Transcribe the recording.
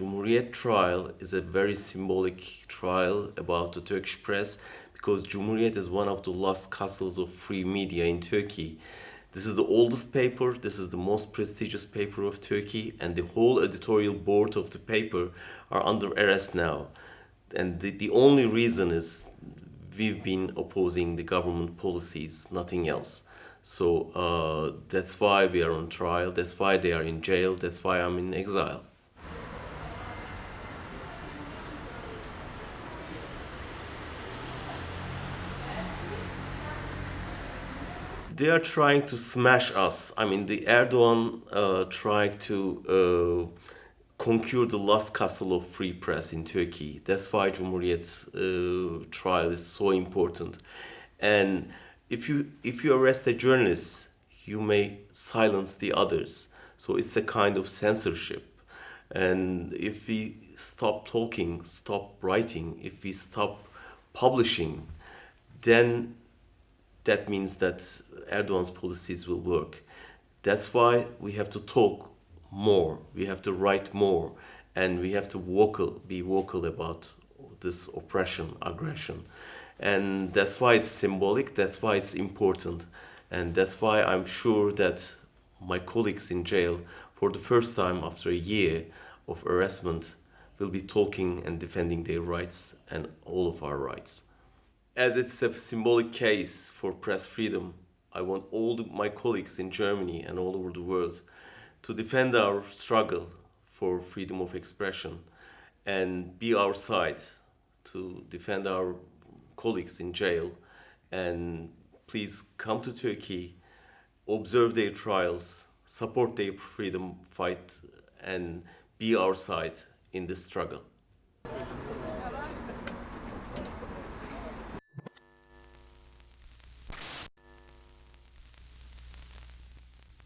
Cumhuriyet trial is a very symbolic trial about the Turkish press because Cumhuriyet is one of the last castles of free media in Turkey. This is the oldest paper, this is the most prestigious paper of Turkey, and the whole editorial board of the paper are under arrest now. And the, the only reason is we've been opposing the government policies, nothing else. So uh, that's why we are on trial, that's why they are in jail, that's why I'm in exile. They are trying to smash us. I mean, the Erdogan uh, trying to uh, conquer the last castle of free press in Turkey. That's why Cumhuriyet's uh, trial is so important. And if you if you arrest a journalist, you may silence the others. So it's a kind of censorship. And if we stop talking, stop writing, if we stop publishing, then that means that Erdogan's policies will work. That's why we have to talk more, we have to write more, and we have to vocal, be vocal about this oppression, aggression. And that's why it's symbolic, that's why it's important. And that's why I'm sure that my colleagues in jail, for the first time after a year of arrestment, will be talking and defending their rights and all of our rights as it's a symbolic case for press freedom, I want all the, my colleagues in Germany and all over the world to defend our struggle for freedom of expression and be our side to defend our colleagues in jail and please come to Turkey, observe their trials, support their freedom fight and be our side in this struggle.